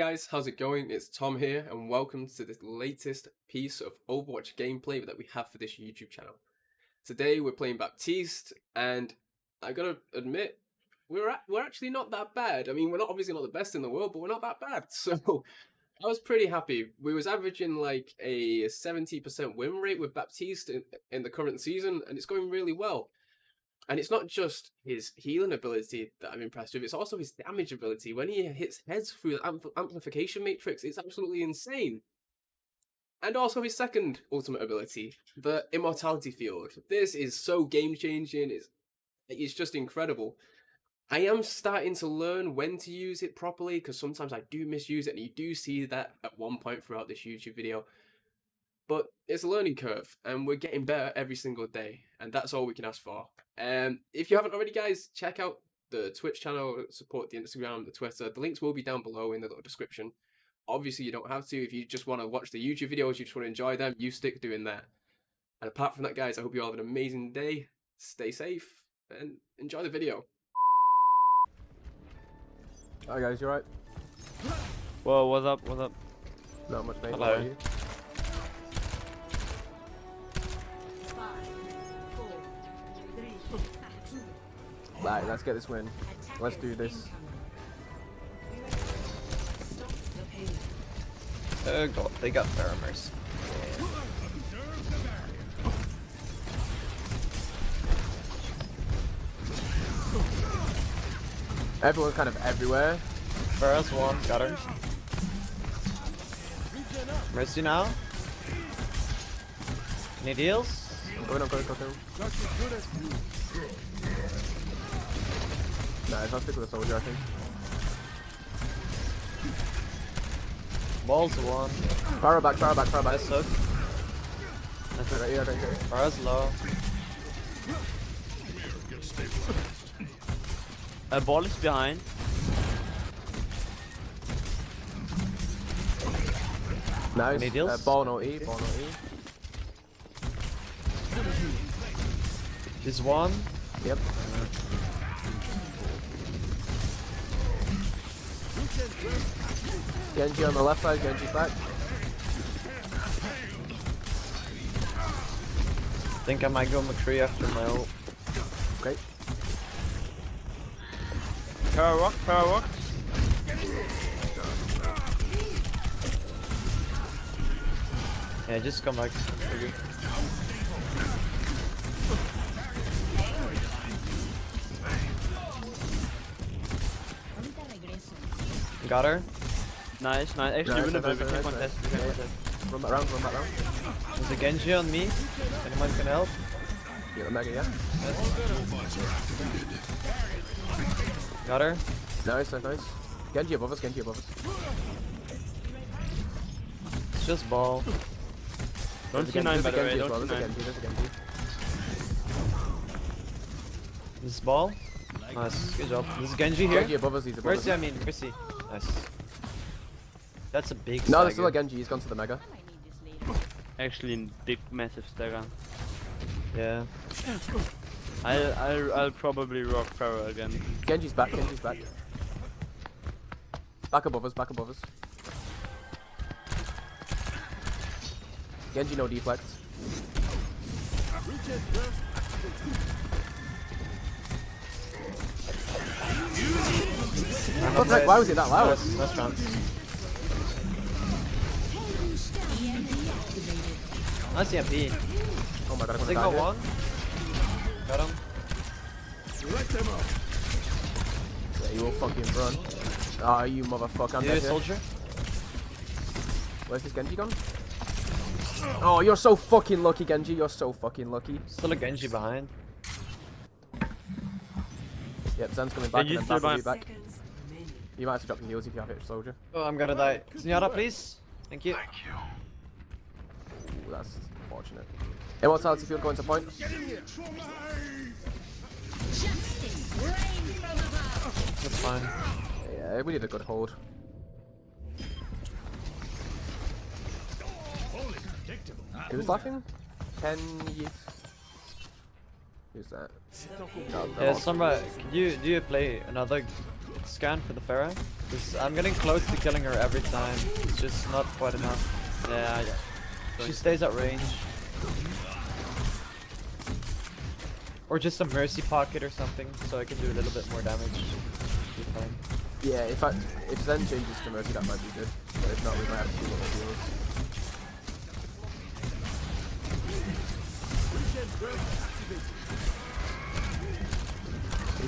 guys, how's it going? It's Tom here and welcome to the latest piece of Overwatch gameplay that we have for this YouTube channel. Today we're playing Baptiste and I gotta admit, we're, we're actually not that bad. I mean, we're not obviously not the best in the world, but we're not that bad. So I was pretty happy. We was averaging like a 70% win rate with Baptiste in, in the current season and it's going really well. And it's not just his healing ability that I'm impressed with, it's also his damage ability. When he hits heads through the ampl amplification matrix, it's absolutely insane. And also his second ultimate ability, the immortality field. This is so game changing, it's, it's just incredible. I am starting to learn when to use it properly because sometimes I do misuse it and you do see that at one point throughout this YouTube video. But it's a learning curve and we're getting better every single day and that's all we can ask for. Um, if you haven't already guys, check out the Twitch channel, support the Instagram, the Twitter. The links will be down below in the little description. Obviously you don't have to. If you just want to watch the YouTube videos, you just want to enjoy them, you stick doing that. And apart from that guys, I hope you all have an amazing day. Stay safe and enjoy the video. Hi guys, you alright? Whoa, what's up, what's up? Not much mate. Hello. How are you? Right, let's get this win. Let's do this. Oh God, they got Pheromones. Everyone's kind of everywhere. First one, got her. Mercy now. Any deals? Going up, going up, going Nice, I'll stick with the soldier, I think. Balls one. Fire back, fire back, fire back. Nice hook. That's right here, right here. Fire's low. A ball is behind. Nice. Deals? Uh, ball no E, ball no E. This one. Yep. Genji on the left side, Genji's back. I Think I might go McCree after my ult. Okay. Power rock, power rock. Yeah, just come back. Got her. Nice, nice. Actually, Nice, win nice. We nice, can nice. contest. We can Yeah, yeah. contest. Run back round, run back round. There's a Genji on me. Anyone can help? Get the mega, yeah. Got her. Nice, nice, nice. Genji above us, Genji above us. It's just ball. Don't There's a see nine there's by the way. Don't well, see nine. Genji, there's a Genji. This is ball. Nice. Good job. This is Genji here. Genji above us, he's above Mercy, I mean, Mercy. Nice. That's a big No, there's still a stagger. Genji, he's gone to the mega. Actually, in big, massive stagger. Yeah. I'll, I'll, I'll probably rock Pharah again. Genji's back, Genji's back. Back above us, back above us. Genji no deflect. What the heck? Why was it that loud? Nice, nice chance. Nice EMP. Oh my god, I'm gonna Signal die here. one. Got him. Yeah, you will fucking run. Ah, you motherfucker, I'm You dead a here. soldier? Where's this Genji gone? Oh, you're so fucking lucky, Genji. You're so fucking lucky. Still a Genji behind. Yep, Zen's coming back Genji's and then still back will be back. You might have to drop your heals if you have it, soldier. Oh, I'm gonna die. Senora, please. Thank you. thank Ooh, that's unfortunate. Immortality field going to point. That's fine. Yeah, we did a good hold. Who's laughing? Can you? Who's that? No, Yeah, no. Sombra, could you do you play another scan for the Pharah. I'm getting close to killing her every time. It's just not quite enough. Yeah, yeah. She stays at range. Or just a mercy pocket or something, so I can do a little bit more damage. Yeah, in fact, if Zen changes to Mercy, that might be good. But if not, we might have to see what the deal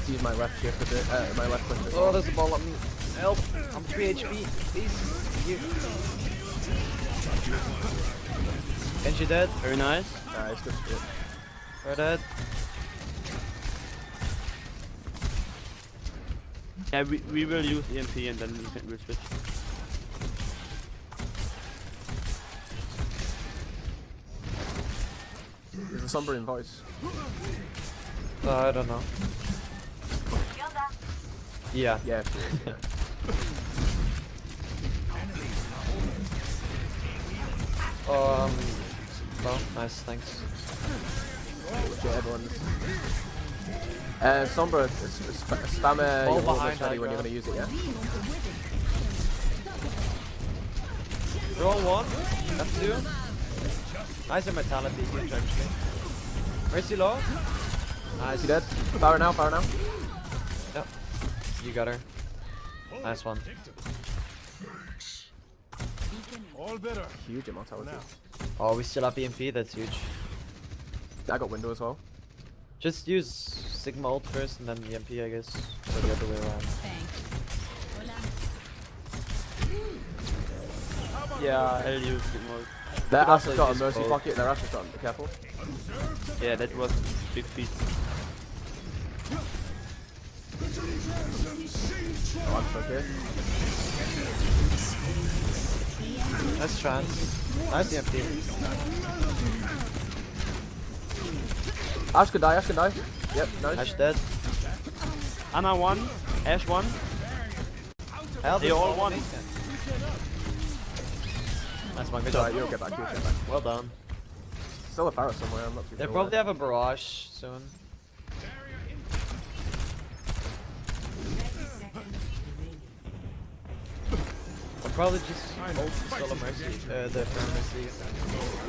is. Let's use my left shift a bit, uh, my left click. Oh, there's a ball on me. Help! I'm 3 HP. Please. You. Genji dead. Very nice. Nice, good shit. We're dead. Yeah, we, we will use EMP and then we can, we'll switch. There's a Somberian voice. Uh, I don't know. Yeah. Yeah. Um. Well, nice, thanks. yeah, everyone's. Uh, Sombra, s- s- spam uh, your behind when you're gonna use it, yeah? They're all one. That's two. Nice immortality, huge actually. Mercy low. Is he dead? Power now, power now. Yep. You got her. Nice one. Huge immortality. Oh, we still have EMP, that's huge. I got window as well. Just use Sigma ult first and then EMP, I guess. Or the other way around. Yeah, I'll use it more. Their could has got a mercy both. pocket, their ass has got, be careful. Yeah, that was big feat. Oh, I'm okay. Nice chance. Nice EMP. Ash can die, Ash can die. Yep, nice. Ash dead. Ana one, Ash one. Hell, They this all is won. amazing. Nice one, good It's job. alright, you'll get back, you'll get back. Well done. Still a Pharah somewhere, I'm not too They sure. probably have a barrage soon. Probably just ult the Solar Mercy, uh, the Fair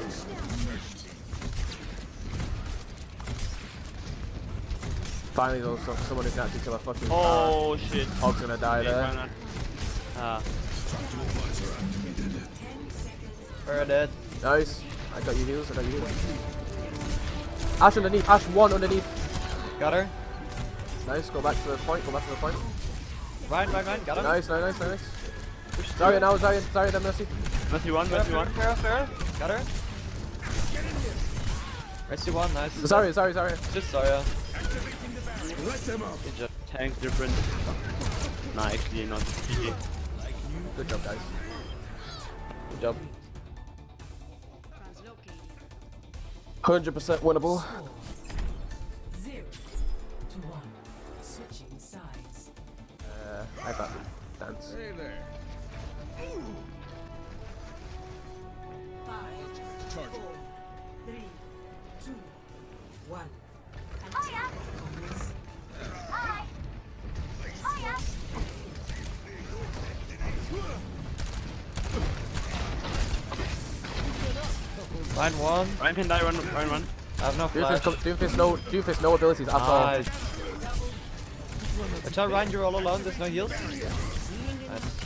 Finally though, so, someone who can actually kill a fucking Pharah. Oh shit. Hog's gonna die Okay, there. why not? Ah, Fair dead. Nice. I got you heals, I got you heals. Ash underneath, Ash one underneath. Got her. Nice, go back to the point, go back to the point. Ryan, Ryan, Ryan, got her. Nice, nice, nice, nice. Zarya now, Zarya, Zarya then Mercy. Mercy one, Fair, Mercy one. fair, fair. Got her. Mercy one, nice. Zarya, Zarya, Zarya. Just Zarya. Good job. Tank different. Nah, actually not. GG. Good job guys. Good job. 100% winnable. Zero to one. Switching sides. Uh, I got dance. Five, four, three, two, one. Ryan one. Ryan can die, run, run, run. I have no Doofus, flash. come, Doofus, no, Doofus, no abilities at all. Nice. Watch out, Ryan, you're all alone. There's no heals. Nice.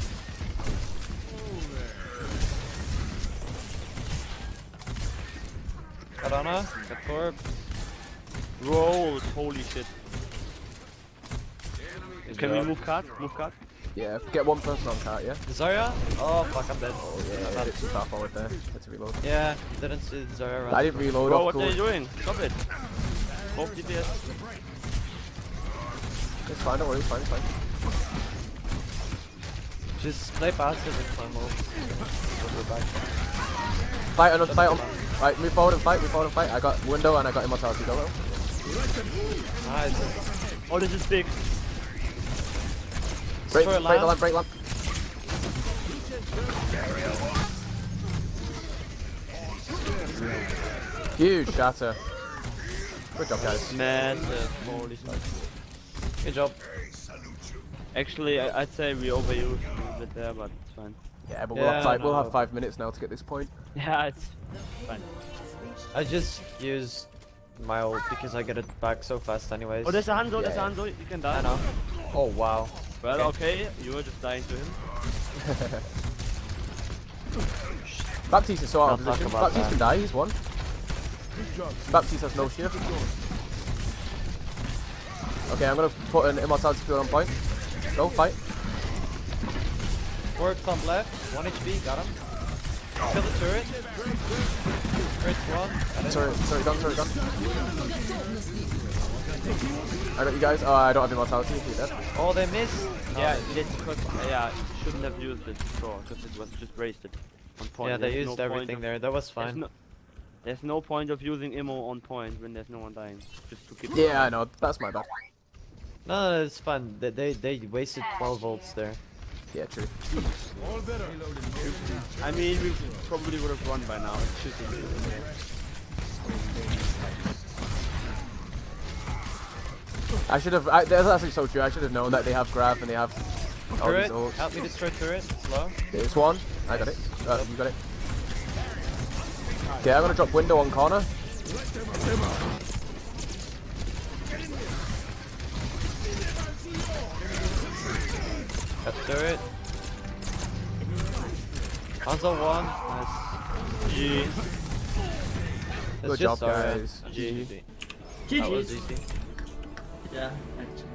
Got Ana. Got Torb. Rolls, holy shit. Good Can we move card? Move card? Yeah, get one person on cart, yeah? Zarya? Oh fuck, I'm dead. Oh yeah, a bit too far forward there. Had to reload. Yeah, didn't see Zarya run. I didn't reload Bro, off what cool. are you doing? Stop it. Both DPS. It's fine, don't worry, it's fine, it's fine. Just play passive and climb up. We'll go back. Fight on, fight on. Right, move forward and fight, move forward and fight. I got window and I got immortality. Go well. Nice. Oh, this is big. Break, break the lamp. lamp, break lamp. Huge shatter. Good job, guys. Massive. Holy shit. Good job. Actually, I, I'd say we overused a little bit there, but it's fine. Yeah, but we'll Yeah, have five. We'll have five minutes now to get this point. Yeah, it's fine. I just used my ult because I get it back so fast anyways. Oh, there's a Hanzo, oh, there's a Yeah. Hanzo, oh, you can die. I know. Oh wow. Well, okay, you were just dying to him. Baptiste is so out of position. about Baptiste that. can die. He's one. Baptiste has no shield. Okay, I'm gonna put an immortality field on point. Go fight. Four top left, one HP, got him. Kill the turret. Turret's one. got it. Sorry, sorry, gun, sorry, gun. I got you guys. Oh, I don't have immortality. You're dead. Oh, they missed. Yeah, that's because, yeah, shouldn't have used it before, because it was just wasted on point. Yeah, they There's used no point everything of- there. That was fine. There's fine. no, there's no point of using immo on point when there's no one dying. Just to keep. Yeah, I know. That's my bad. No, no, it's fine. They, they they wasted 12 volts there. Yeah, true. I mean, we probably would have won by now. It's shooting. I should have. I, that's actually so true. I should have known that they have grab and they have all these Turret, help me destroy turret. Slow. There's one. I got it. Uh, you got it. Okay, I'm gonna drop window on corner. Got turret. Hanzo one. Nice. G. Good job, guys. GG. GG. That was easy. Yeah, actually.